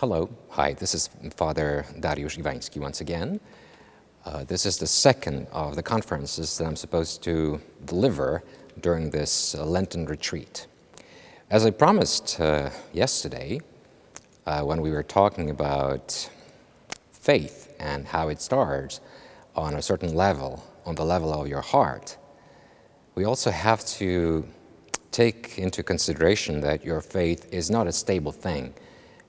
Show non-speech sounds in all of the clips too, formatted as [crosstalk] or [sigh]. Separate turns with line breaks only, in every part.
Hello, hi, this is Father Dariusz Iwański once again. Uh, this is the second of the conferences that I'm supposed to deliver during this uh, Lenten retreat. As I promised uh, yesterday, uh, when we were talking about faith and how it starts on a certain level, on the level of your heart, we also have to take into consideration that your faith is not a stable thing.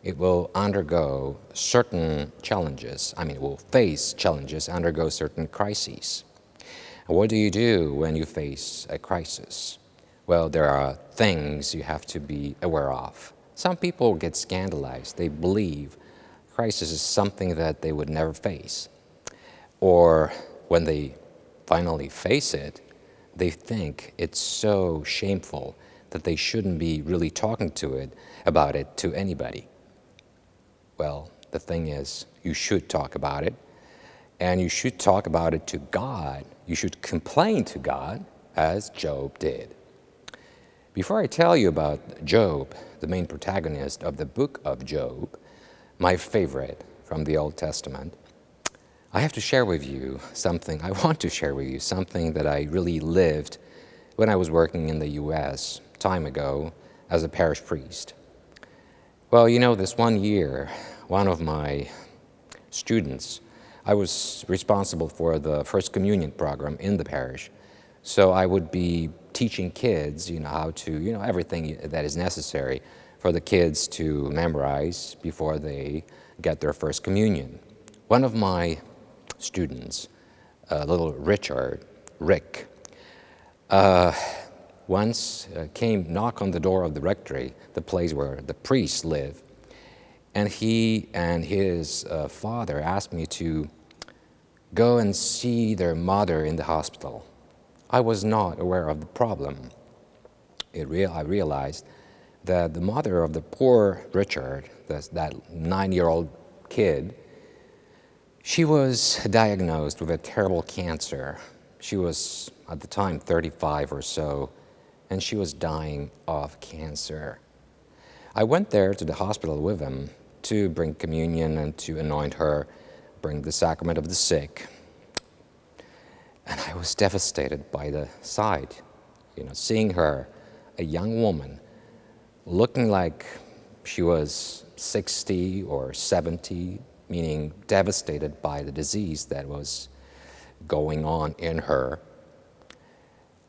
It will undergo certain challenges. I mean, it will face challenges, undergo certain crises. What do you do when you face a crisis? Well, there are things you have to be aware of. Some people get scandalized. They believe crisis is something that they would never face. Or when they finally face it, they think it's so shameful that they shouldn't be really talking to it about it to anybody. Well, the thing is, you should talk about it, and you should talk about it to God. You should complain to God, as Job did. Before I tell you about Job, the main protagonist of the book of Job, my favorite from the Old Testament, I have to share with you something, I want to share with you something that I really lived when I was working in the US time ago as a parish priest. Well, you know, this one year, one of my students, I was responsible for the First Communion program in the parish. So I would be teaching kids, you know, how to, you know, everything that is necessary for the kids to memorize before they get their First Communion. One of my students, uh, little Richard, Rick, uh, once uh, came knock on the door of the rectory, the place where the priests live, and he and his uh, father asked me to go and see their mother in the hospital. I was not aware of the problem. I realized that the mother of the poor Richard, that nine-year-old kid, she was diagnosed with a terrible cancer. She was, at the time, 35 or so, and she was dying of cancer. I went there to the hospital with him to bring communion and to anoint her, bring the sacrament of the sick. And I was devastated by the sight, you know, seeing her, a young woman, looking like she was 60 or 70, meaning devastated by the disease that was going on in her.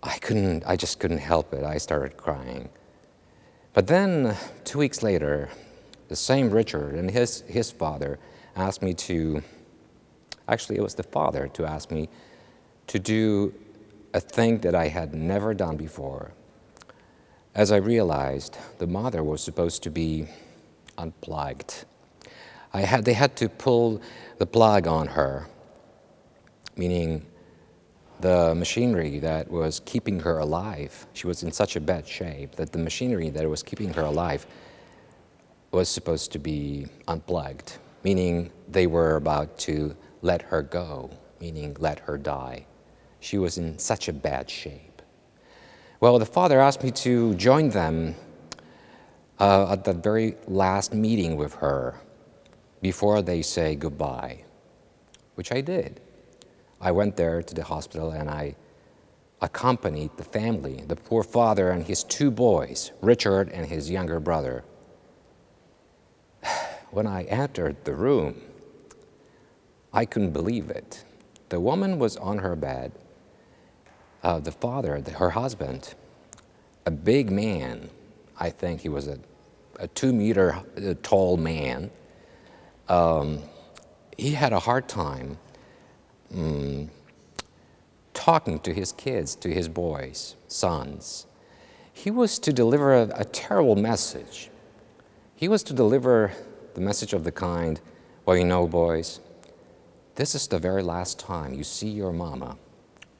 I couldn't, I just couldn't help it. I started crying. But then, two weeks later, the same Richard and his, his father asked me to, actually it was the father to ask me to do a thing that I had never done before. As I realized, the mother was supposed to be unplugged. I had, they had to pull the plug on her, meaning the machinery that was keeping her alive. She was in such a bad shape that the machinery that was keeping her alive was supposed to be unplugged, meaning they were about to let her go, meaning let her die. She was in such a bad shape. Well, the father asked me to join them uh, at the very last meeting with her before they say goodbye, which I did. I went there to the hospital and I accompanied the family, the poor father and his two boys, Richard and his younger brother. [sighs] When I entered the room, I couldn't believe it. The woman was on her bed. Uh, the father, the, her husband, a big man, I think he was a, a two meter uh, tall man, um, he had a hard time talking to his kids, to his boys, sons. He was to deliver a, a terrible message. He was to deliver the message of the kind, well, you know, boys, this is the very last time you see your mama.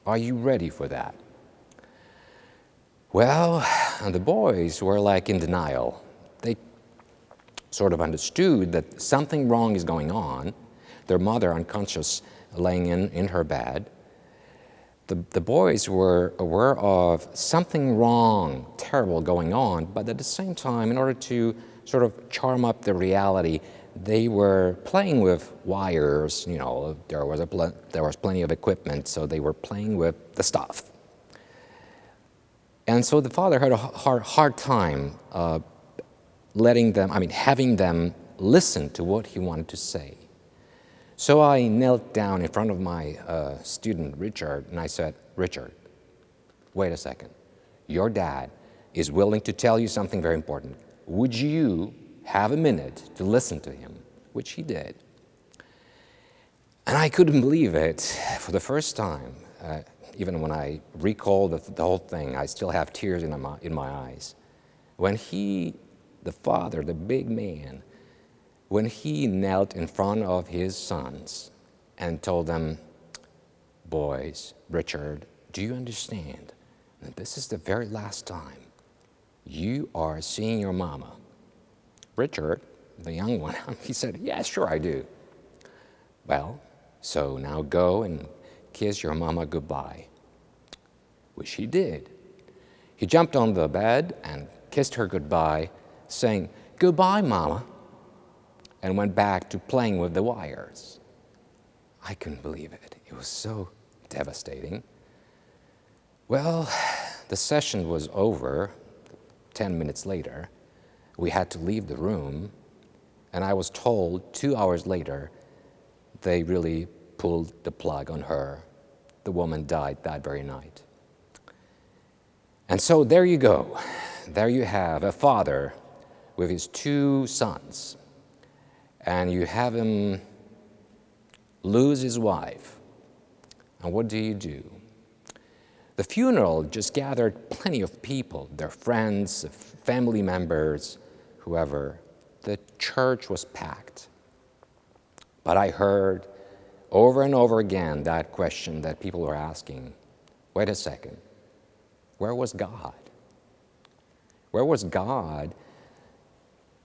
Are you ready for that? Well, the boys were like in denial They sort of understood that something wrong is going on, their mother unconscious laying in, in her bed, the, the boys were aware of something wrong, terrible going on, but at the same time, in order to sort of charm up the reality, they were playing with wires, you know, there was, a there was plenty of equipment, so they were playing with the stuff. And so the father had a hard, hard time uh, letting them, I mean, having them listen to what he wanted to say. So I knelt down in front of my uh, student, Richard, and I said, Richard, wait a second. Your dad is willing to tell you something very important. Would you have a minute to listen to him? Which he did. And I couldn't believe it for the first time. Uh, even when I recall the, the, whole thing, I still have tears in my, in my eyes. When he, the father, the big man, when he knelt in front of his sons and told them, Boys, Richard, do you understand that this is the very last time you are seeing your mama? Richard, the young one, [laughs] he said, Yeah, sure, I do. Well, so now go and kiss your mama goodbye, which he did. He jumped on the bed and kissed her goodbye, saying, Goodbye, mama, and went back to playing with the wires. I couldn't believe it. It was so devastating. Well, the session was over 10 minutes later. We had to leave the room, and I was told two hours later they really pulled the plug on her. The woman died that very night. And so there you go. There you have a father with his two sons, and you have him lose his wife. And what do you do? The funeral just gathered plenty of people, their friends, family members, whoever. The church was packed. But I heard over and over again that question that people were asking wait a second, where was God? Where was God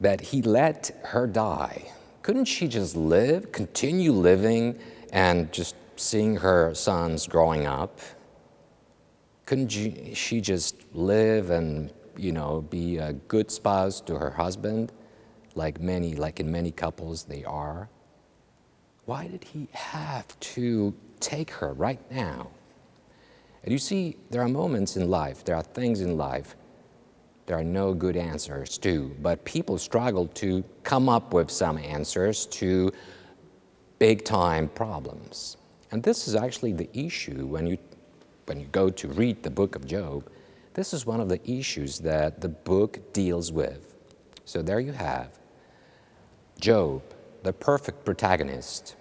that He let her die? Couldn't she just live, continue living, and just seeing her sons growing up? Couldn't she just live and, you know, be a good spouse to her husband, like many, like in many couples they are? Why did he have to take her right now? And you see, there are moments in life, there are things in life, there are no good answers to, but people struggle to come up with some answers to big time problems. And this is actually the issue when you, when you go to read the book of Job. This is one of the issues that the book deals with. So there you have Job, the perfect protagonist,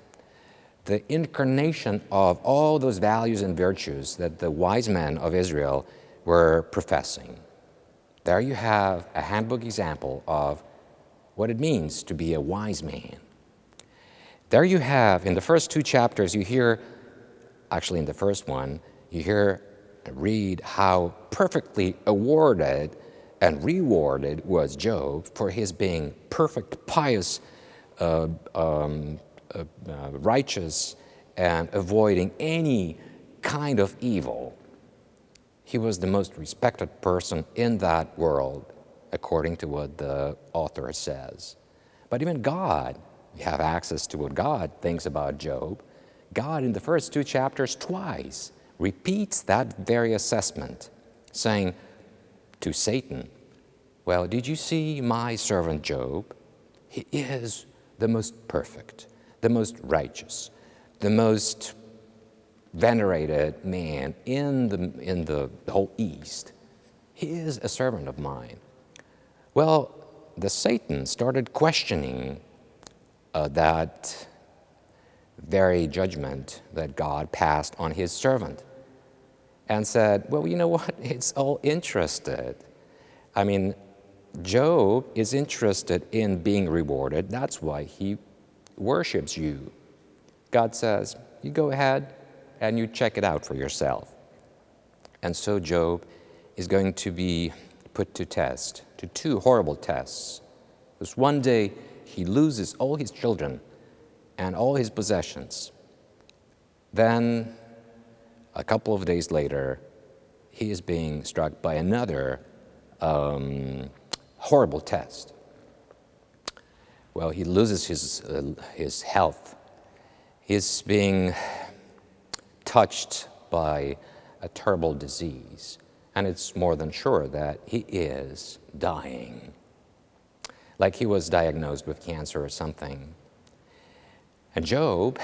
the incarnation of all those values and virtues that the wise men of Israel were professing. There you have a handbook example of what it means to be a wise man. There you have, in the first two chapters, you hear, actually in the first one, you hear, read how perfectly awarded and rewarded was Job for his being perfect, pious, uh, um, uh, uh, righteous and avoiding any kind of evil. He was the most respected person in that world, according to what the author says. But even God, we have access to what God thinks about Job. God, in the first two chapters, twice repeats that very assessment, saying to Satan, Well, did you see my servant Job? He is the most perfect the most righteous, the most venerated man in the, in the whole East. He is a servant of mine. Well, the Satan started questioning uh, that very judgment that God passed on his servant and said, well, you know what? [laughs] It's all interested. I mean, Job is interested in being rewarded. That's why he worships you. God says, you go ahead and you check it out for yourself. And so Job is going to be put to test, to two horrible tests. Because one day he loses all his children and all his possessions. Then, a couple of days later, he is being struck by another um, horrible test. well, he loses his, uh, his health. He's being touched by a terrible disease, and it's more than sure that he is dying. Like he was diagnosed with cancer or something. And Job,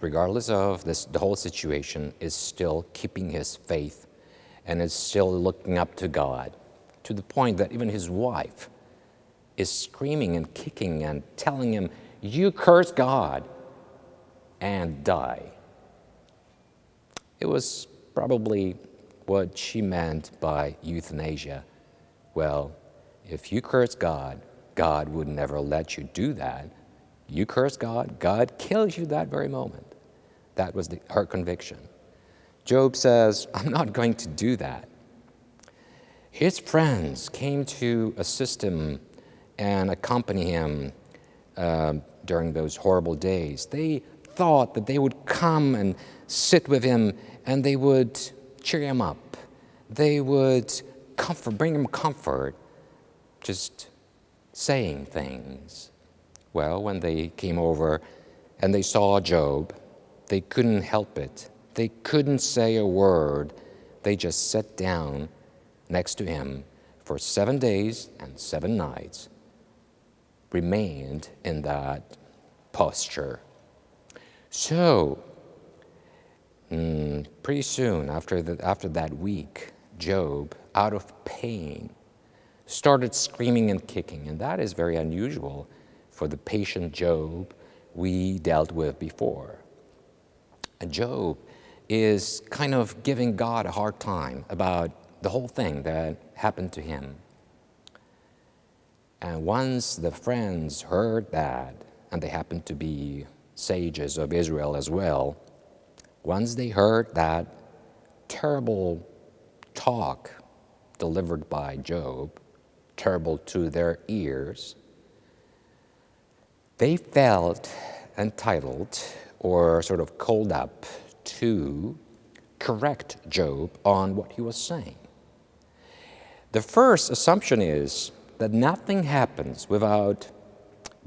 regardless of this, the whole situation, is still keeping his faith and is still looking up to God to the point that even his wife is screaming and kicking and telling him, You curse God and die. It was probably what she meant by euthanasia. Well, if you curse God, God would never let you do that. You curse God, God kills you that very moment. That was the, her conviction. Job says, [laughs] I'm not going to do that. His friends came to assist him and accompany him uh, during those horrible days. They thought that they would come and sit with him and they would cheer him up. They would comfort, bring him comfort, just saying things. Well, when they came over and they saw Job, they couldn't help it. They couldn't say a word. They just sat down next to him for seven days and seven nights remained in that posture. So, mm, pretty soon after, the, after that week, Job, out of pain, started screaming and kicking, and that is very unusual for the patient Job we dealt with before. Job is kind of giving God a hard time about the whole thing that happened to him. And once the friends heard that, and they happened to be sages of Israel as well, once they heard that terrible talk delivered by Job, terrible to their ears, they felt entitled or sort of called up to correct Job on what he was saying. The first assumption is that nothing happens without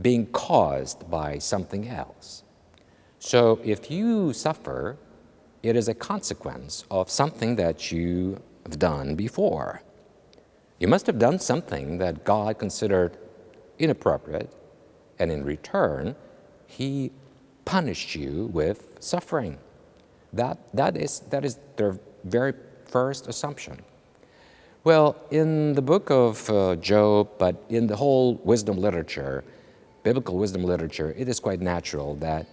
being caused by something else. So if you suffer, it is a consequence of something that you have done before. You must have done something that God considered inappropriate, and in return, He punished you with suffering. That, that, is, that is their very first assumption. Well, in the book of uh, Job, but in the whole wisdom literature, biblical wisdom literature, it is quite natural that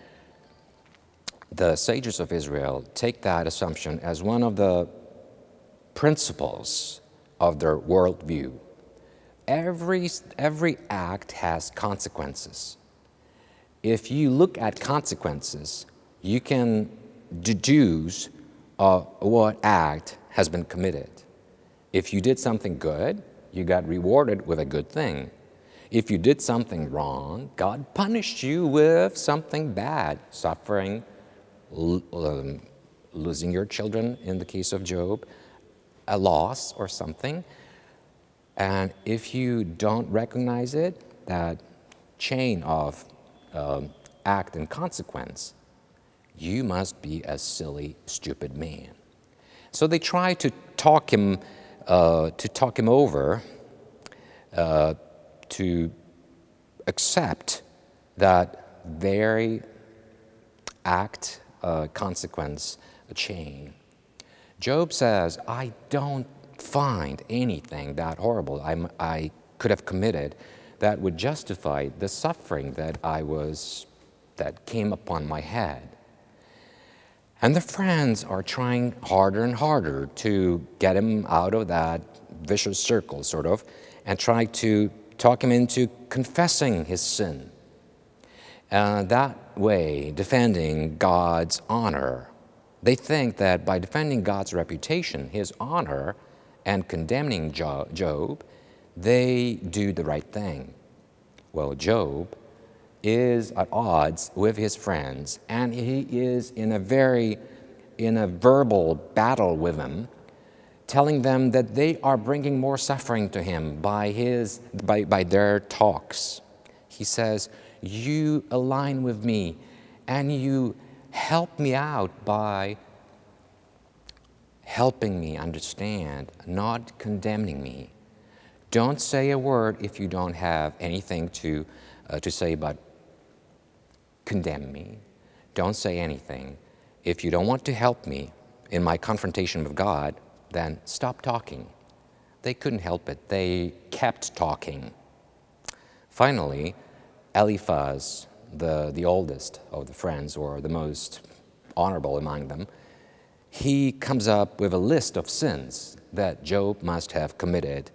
the sages of Israel take that assumption as one of the principles of their worldview. Every, every act has consequences. If you look at consequences, you can deduce uh, what act has been committed. If you did something good, you got rewarded with a good thing. If you did something wrong, God punished you with something bad, suffering, um, losing your children in the case of Job, a loss or something. And if you don't recognize it, that chain of um, act and consequence, you must be a silly, stupid man. So they try to talk him, uh, to talk him over, uh, to accept that very act, uh, consequence, chain. Job says, I don't find anything that horrible I'm, I could have committed that would justify the suffering that I was, that came upon my head. And the friends are trying harder and harder to get him out of that vicious circle, sort of, and try to talk him into confessing his sin. Uh, that way, defending God's honor. They think that by defending God's reputation, his honor, and condemning Job, they do the right thing. Well, Job is at odds with his friends, and he is in a very, in a verbal battle with them, telling them that they are bringing more suffering to him by, his, by, by their talks. He says, you align with me and you help me out by helping me understand, not condemning me. Don't say a word if you don't have anything to, uh, to say about condemn me. Don't say anything. If you don't want to help me in my confrontation with God, then stop talking. They couldn't help it. They kept talking. Finally, Eliphaz, the, the oldest of the friends, or the most honorable among them, he comes up with a list of sins that Job must have committed.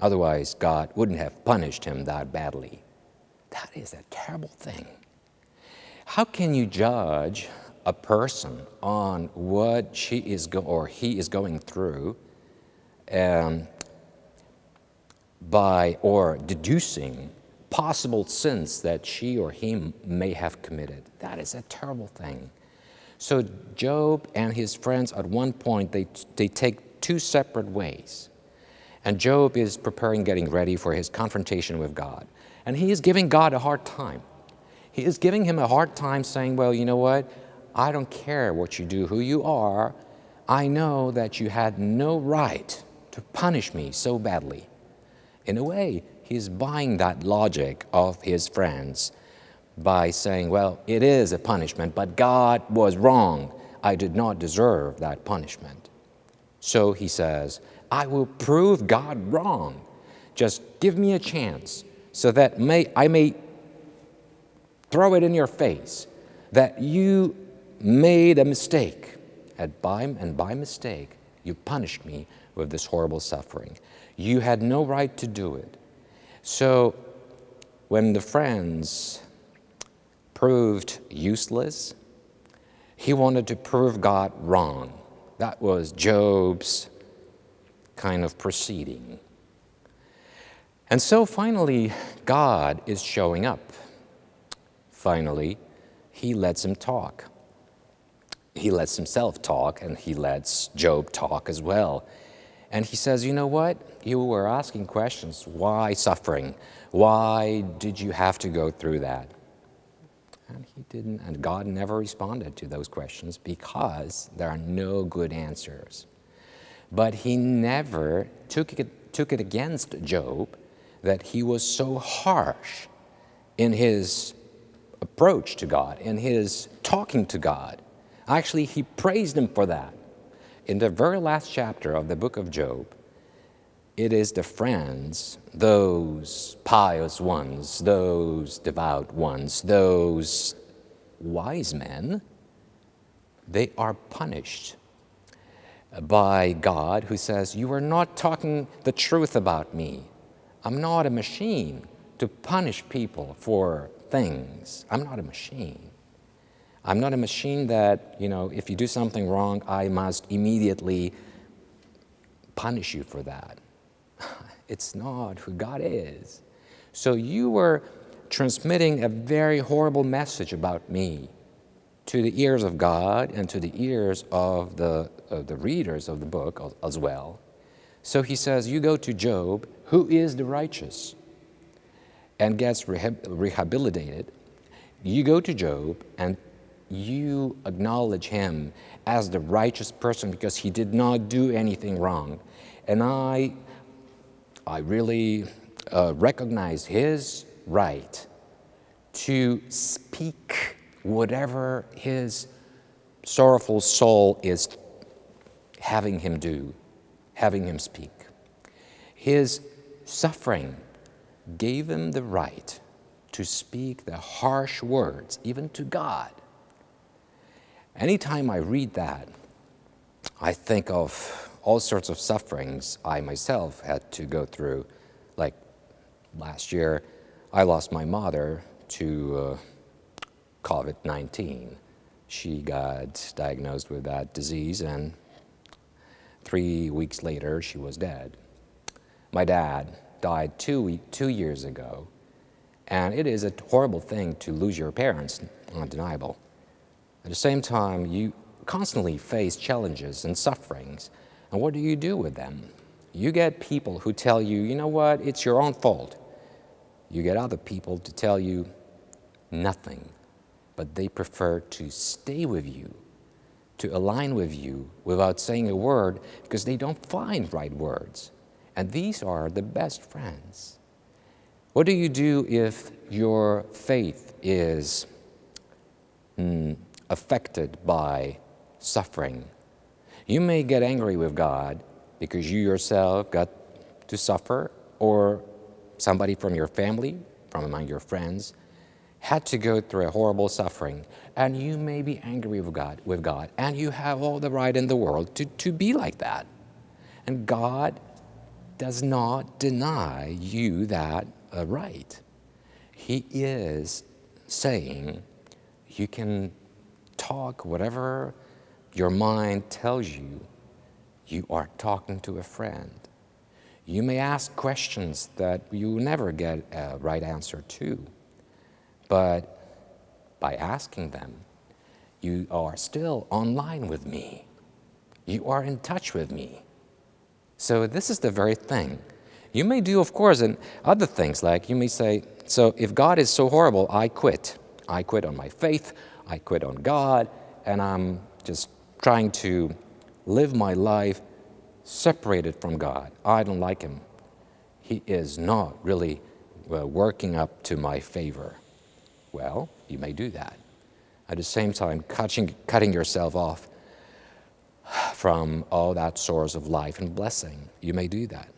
Otherwise, God wouldn't have punished him that badly. That is a terrible thing. How can you judge a person on what she is or he is going through um, by or deducing possible sins that she or he may have committed? That is a terrible thing. So Job and his friends at one point they, they take two separate ways. And Job is preparing, getting ready for his confrontation with God. And he is giving God a hard time. He is giving him a hard time saying, Well, you know what? I don't care what you do, who you are. I know that you had no right to punish me so badly. In a way, he's buying that logic of his friends by saying, Well, it is a punishment, but God was wrong. I did not deserve that punishment. So he says, I will prove God wrong. Just give me a chance so that may, I may throw it in your face that you made a mistake. And by, and by mistake, you punished me with this horrible suffering. You had no right to do it. So when the friends proved useless, he wanted to prove God wrong. That was Job's kind of proceeding. And so finally, God is showing up. Finally, he lets him talk. He lets himself talk, and he lets Job talk as well. And he says, You know what? You were asking questions. Why suffering? Why did you have to go through that? And he didn't, and God never responded to those questions because there are no good answers. But he never took it, took it against Job that he was so harsh in his approach to God, in his talking to God. Actually, he praised him for that. In the very last chapter of the book of Job, it is the friends, those pious ones, those devout ones, those wise men, they are punished by God who says, You are not talking the truth about me. I'm not a machine to punish people for things. I'm not a machine. I'm not a machine that, you know, if you do something wrong, I must immediately punish you for that. [laughs] It's not who God is. So you were transmitting a very horrible message about me to the ears of God and to the ears of the, of the readers of the book as well. So he says, You go to Job, who is the righteous, and gets rehabilitated. You go to Job and you acknowledge him as the righteous person because he did not do anything wrong. And I, I really uh, recognize his right to speak whatever his sorrowful soul is having him do, having him speak. His suffering gave him the right to speak the harsh words, even to God. Anytime I read that, I think of all sorts of sufferings I myself had to go through. Like last year, I lost my mother to uh, COVID 19. She got diagnosed with that disease, and three weeks later, she was dead. My dad died two, two years ago, and it is a horrible thing to lose your parents, undeniable. At the same time, you constantly face challenges and sufferings, and what do you do with them? You get people who tell you, you know what, it's your own fault. You get other people to tell you, nothing, but they prefer to stay with you, to align with you without saying a word because they don't find right words. And these are the best friends. What do you do if your faith is mm, affected by suffering? You may get angry with God because you yourself got to suffer, or somebody from your family, from among your friends, had to go through a horrible suffering, and you may be angry with God, with God, and you have all the right in the world to, to be like that. And God does not deny you that uh, right. He is saying you can talk whatever your mind tells you, you are talking to a friend. You may ask questions that you never get a right answer to, but by asking them, you are still online with me. You are in touch with me. So this is the very thing. You may do, of course, and other things, like you may say, so if God is so horrible, I quit. I quit on my faith, I quit on God, and I'm just trying to live my life separated from God. I don't like him. He is not really uh, working up to my favor. Well, you may do that. At the same time, cutting, cutting yourself off from all that source of life and blessing. You may do that.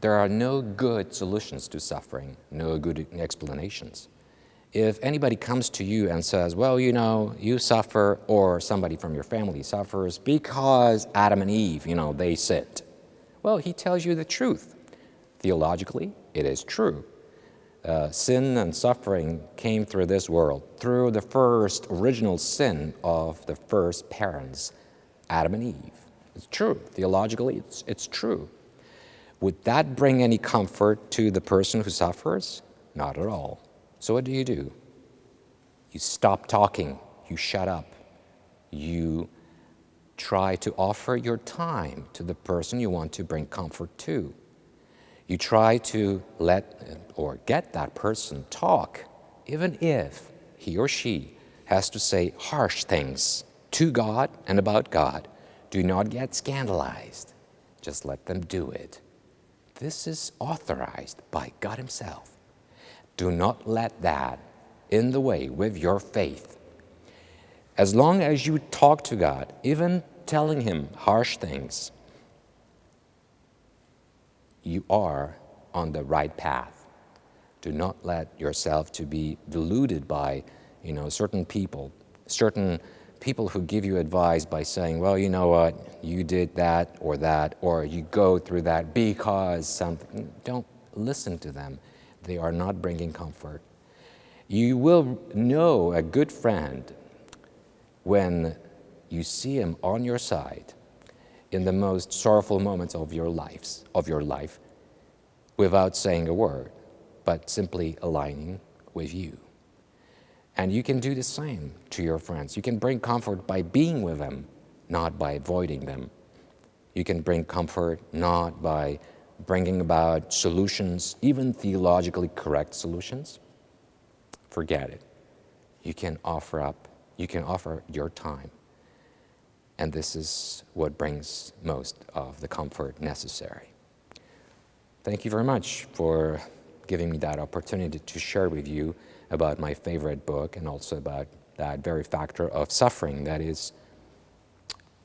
There are no good solutions to suffering, no good explanations. If anybody comes to you and says, well, you know, you suffer or somebody from your family suffers because Adam and Eve, you know, they sinned. Well, he tells you the truth. Theologically, it is true. Uh, sin and suffering came through this world, through the first original sin of the first parents, Adam and Eve. It's true. Theologically, it's, it's true. Would that bring any comfort to the person who suffers? Not at all. So what do you do? You stop talking. You shut up. You try to offer your time to the person you want to bring comfort to. You try to let or get that person talk, even if he or she has to say harsh things to God and about God. Do not get scandalized. Just let them do it. This is authorized by God Himself. Do not let that in the way with your faith. As long as you talk to God, even telling Him harsh things, you are on the right path. Do not let yourself to be deluded by, you know, certain people, certain people who give you advice by saying, well, you know what, you did that or that, or you go through that because something. Don't listen to them. They are not bringing comfort. You will know a good friend when you see him on your side in the most sorrowful moments of your lives, of your life, without saying a word, but simply aligning with you. And you can do the same to your friends. You can bring comfort by being with them, not by avoiding them. You can bring comfort not by bringing about solutions, even theologically correct solutions. Forget it. You can offer up, you can offer your time. And this is what brings most of the comfort necessary. Thank you very much for giving me that opportunity to share with you about my favorite book and also about that very factor of suffering that is,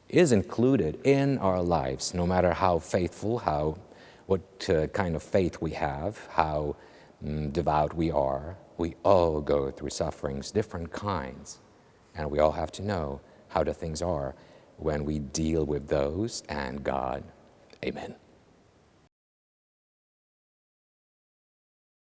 is included in our lives, no matter how faithful, how, what uh, kind of faith we have, how um, devout we are. We all go through sufferings, different kinds, and we all have to know how the things are when we deal with those and God. Amen.